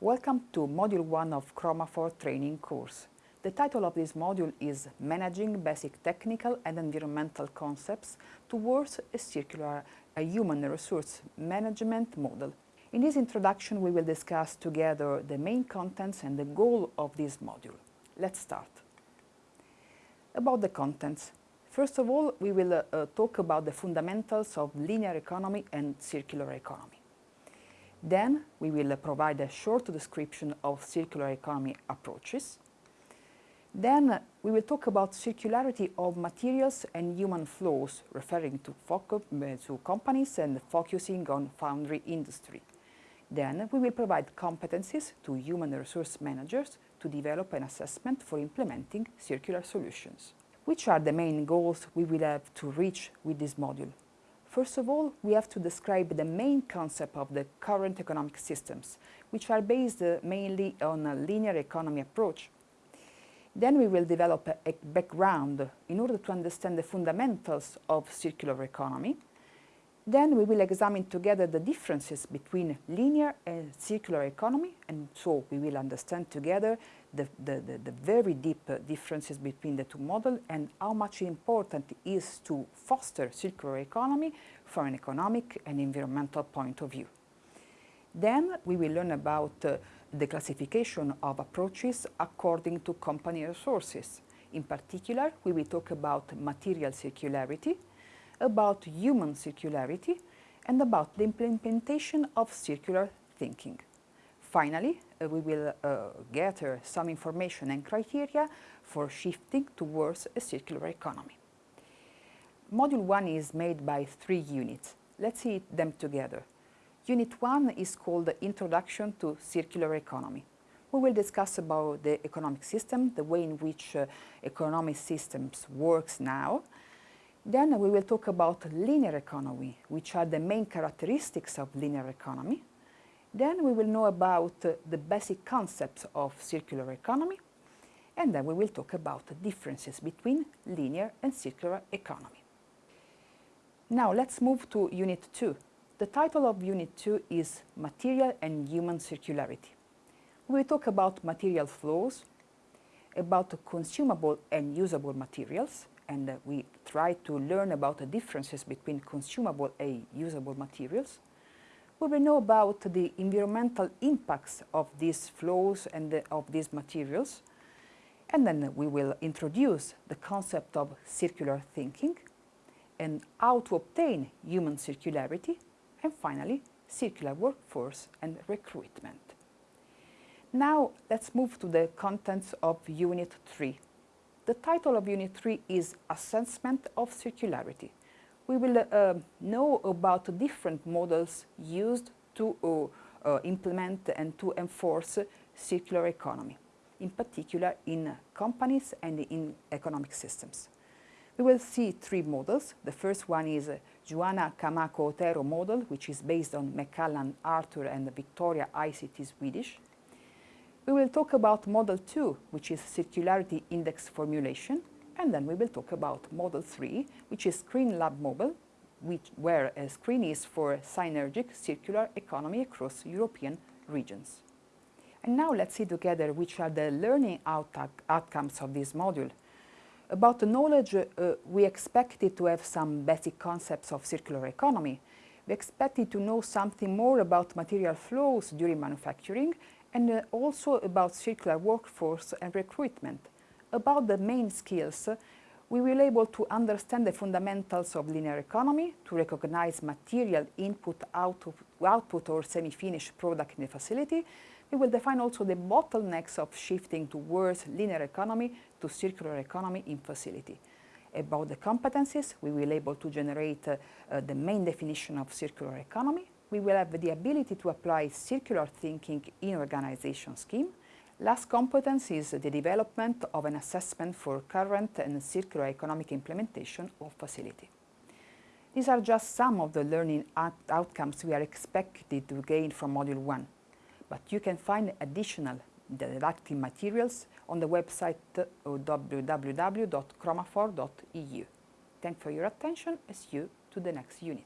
Welcome to Module 1 of Chromafor training course. The title of this module is Managing Basic Technical and Environmental Concepts Towards a Circular a Human Resource Management Model. In this introduction we will discuss together the main contents and the goal of this module. Let's start. About the contents. First of all, we will uh, talk about the fundamentals of linear economy and circular economy. Then we will provide a short description of circular economy approaches. Then we will talk about circularity of materials and human flows, referring to, uh, to companies and focusing on foundry industry. Then we will provide competencies to human resource managers to develop an assessment for implementing circular solutions. Which are the main goals we will have to reach with this module? First of all, we have to describe the main concept of the current economic systems, which are based uh, mainly on a linear economy approach. Then we will develop a, a background in order to understand the fundamentals of circular economy. Then we will examine together the differences between linear and circular economy, and so we will understand together the, the, the, the very deep uh, differences between the two models and how much important it is to foster circular economy from an economic and environmental point of view. Then we will learn about uh, the classification of approaches according to company resources. In particular, we will talk about material circularity, about human circularity, and about the implementation of circular thinking. Finally, uh, we will uh, gather some information and criteria for shifting towards a circular economy. Module 1 is made by three units. Let's see them together. Unit 1 is called Introduction to Circular Economy. We will discuss about the economic system, the way in which uh, economic systems works now. Then we will talk about linear economy, which are the main characteristics of linear economy. Then we will know about the basic concepts of circular economy, and then we will talk about the differences between linear and circular economy. Now let's move to Unit 2. The title of Unit 2 is Material and Human Circularity. We talk about material flows, about consumable and usable materials, and uh, we try to learn about the differences between consumable and usable materials, we will know about the environmental impacts of these flows and the, of these materials. And then we will introduce the concept of circular thinking and how to obtain human circularity and finally circular workforce and recruitment. Now let's move to the contents of Unit 3. The title of Unit 3 is Assessment of Circularity we will uh, know about different models used to uh, uh, implement and to enforce circular economy, in particular in companies and in economic systems. We will see three models. The first one is Joanna Camacho Otero model, which is based on Macallan, Arthur and Victoria ICT Swedish. We will talk about model 2, which is circularity index formulation, and then we will talk about Model 3, which is Screen Lab Mobile, which, where a screen is for synergic circular economy across European regions. And now let's see together which are the learning outcomes of this module. About the knowledge, uh, we expected to have some basic concepts of circular economy. We expected to know something more about material flows during manufacturing and uh, also about circular workforce and recruitment about the main skills, we will able to understand the fundamentals of linear economy, to recognize material input, output, output or semi-finished product in the facility. We will define also the bottlenecks of shifting towards linear economy to circular economy in facility. About the competencies, we will able to generate uh, uh, the main definition of circular economy. We will have the ability to apply circular thinking in organization scheme. Last competence is the development of an assessment for current and circular economic implementation of facility. These are just some of the learning outcomes we are expected to gain from Module 1, but you can find additional didactic materials on the website www.chromafor.eu. Thank you for your attention see you to the next unit.